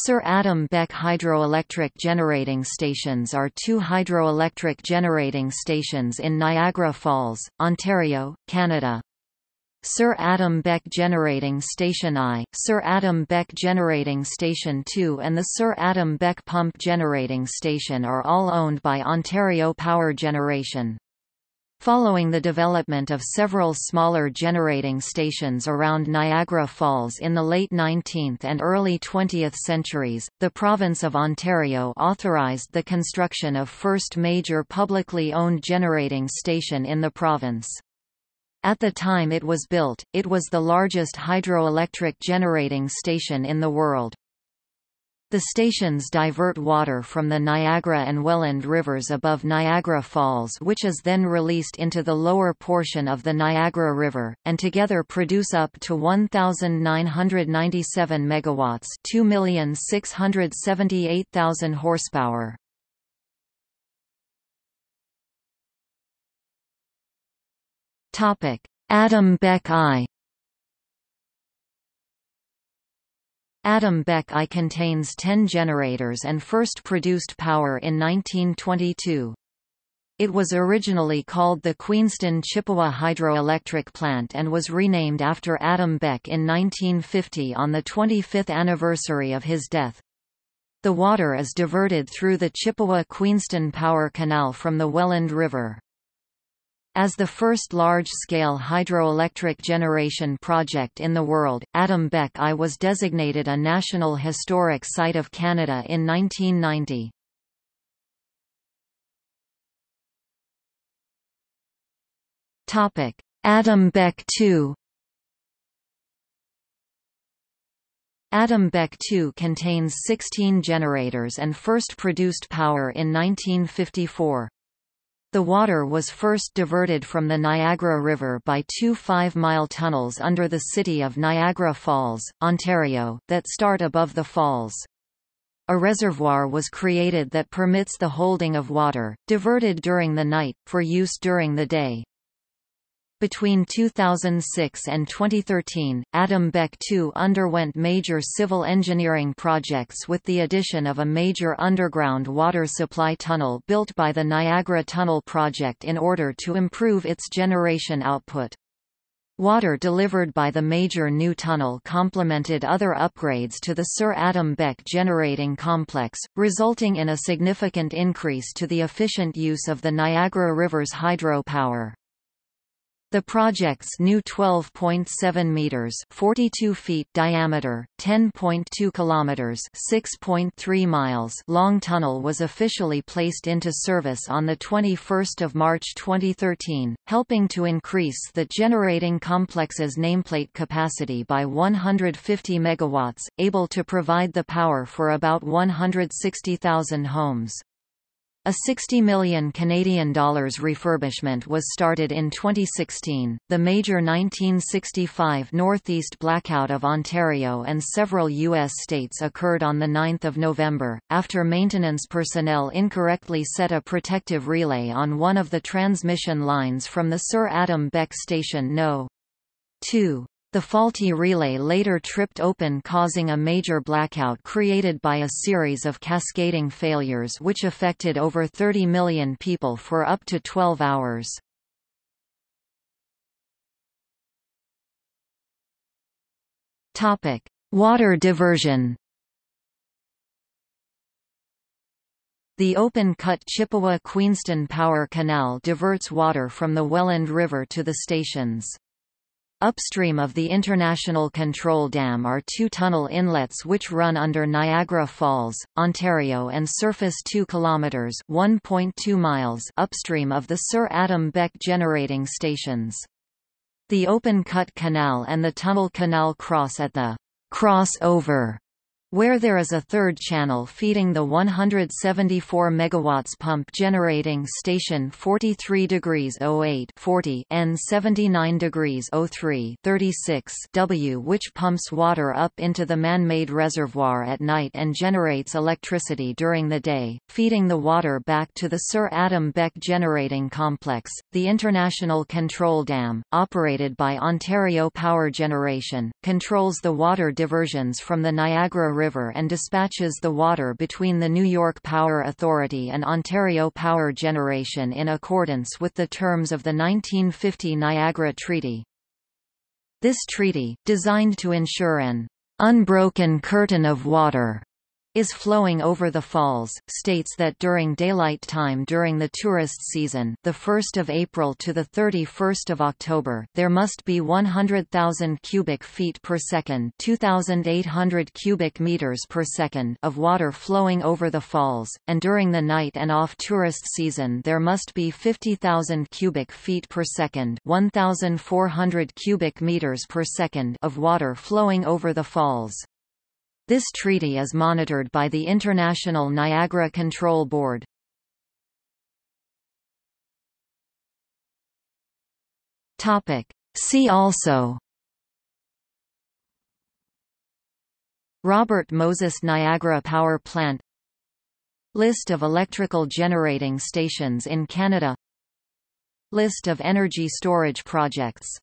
Sir Adam Beck Hydroelectric Generating Stations are two hydroelectric generating stations in Niagara Falls, Ontario, Canada. Sir Adam Beck Generating Station I, Sir Adam Beck Generating Station II and the Sir Adam Beck Pump Generating Station are all owned by Ontario Power Generation. Following the development of several smaller generating stations around Niagara Falls in the late 19th and early 20th centuries, the province of Ontario authorized the construction of first major publicly owned generating station in the province. At the time it was built, it was the largest hydroelectric generating station in the world. The stations divert water from the Niagara and Welland rivers above Niagara Falls which is then released into the lower portion of the Niagara River, and together produce up to 1,997 megawatts 2,678,000 horsepower. Adam Beck I Adam Beck I contains 10 generators and first produced power in 1922. It was originally called the Queenston Chippewa Hydroelectric Plant and was renamed after Adam Beck in 1950 on the 25th anniversary of his death. The water is diverted through the Chippewa-Queenston Power Canal from the Welland River. As the first large-scale hydroelectric generation project in the world, Adam Beck I was designated a National Historic Site of Canada in 1990. Adam Beck II Adam Beck II contains 16 generators and first produced power in 1954. The water was first diverted from the Niagara River by two five-mile tunnels under the city of Niagara Falls, Ontario, that start above the falls. A reservoir was created that permits the holding of water, diverted during the night, for use during the day. Between 2006 and 2013, Adam Beck II underwent major civil engineering projects with the addition of a major underground water supply tunnel built by the Niagara Tunnel Project in order to improve its generation output. Water delivered by the major new tunnel complemented other upgrades to the Sir Adam Beck generating complex, resulting in a significant increase to the efficient use of the Niagara River's hydropower. The project's new 12.7 meters (42 feet) diameter, 10.2 kilometers (6.3 miles) long tunnel was officially placed into service on the 21st of March 2013, helping to increase the generating complex's nameplate capacity by 150 megawatts, able to provide the power for about 160,000 homes. A 60 million Canadian dollars refurbishment was started in 2016. The major 1965 Northeast blackout of Ontario and several U.S. states occurred on 9 November, after maintenance personnel incorrectly set a protective relay on one of the transmission lines from the Sir Adam Beck Station No. 2. The faulty relay later tripped open causing a major blackout created by a series of cascading failures which affected over 30 million people for up to 12 hours. Water diversion The open-cut Chippewa-Queenston Power Canal diverts water from the Welland River to the stations. Upstream of the International Control Dam are two tunnel inlets which run under Niagara Falls, Ontario and surface 2 kilometers (1.2 miles) upstream of the Sir Adam Beck generating stations. The open cut canal and the tunnel canal cross at the crossover where there is a third channel feeding the 174 MW pump generating station 43 degrees 08 40 N 79 degrees 03 36 W which pumps water up into the man-made reservoir at night and generates electricity during the day, feeding the water back to the Sir Adam Beck generating complex. The International Control Dam, operated by Ontario Power Generation, controls the water diversions from the Niagara River and dispatches the water between the New York Power Authority and Ontario Power Generation in accordance with the terms of the 1950 Niagara Treaty. This treaty, designed to ensure an unbroken curtain of water is flowing over the falls, states that during daylight time during the tourist season the 1st of April to the 31st of October there must be 100,000 cubic feet per second 2,800 cubic meters per second of water flowing over the falls, and during the night and off-tourist season there must be 50,000 cubic feet per second 1,400 cubic meters per second of water flowing over the falls. This treaty is monitored by the International Niagara Control Board. See also. Robert Moses Niagara Power Plant. List of electrical generating stations in Canada. List of energy storage projects